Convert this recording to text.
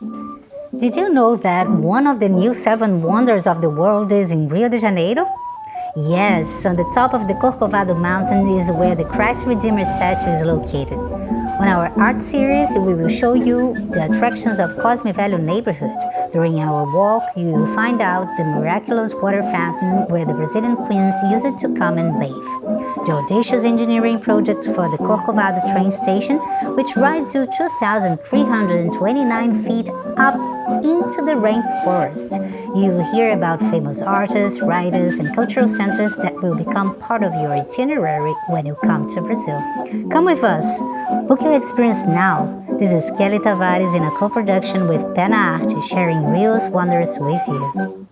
Did you know that one of the new seven wonders of the world is in Rio de Janeiro? Yes, on the top of the Corcovado mountain is where the Christ Redeemer statue is located. On our art series, we will show you the attractions of Cosme Velho neighborhood. During our walk, you find out the miraculous water fountain where the Brazilian queens use it to come and bathe. The audacious engineering project for the Corcovado train station, which rides you 2,329 feet up into the rainforest. You hear about famous artists, writers, and cultural centers that will become part of your itinerary when you come to Brazil. Come with us! Book your experience now. This is Kelly Tavares in a co-production with Pena Arte, sharing Rio's wonders with you.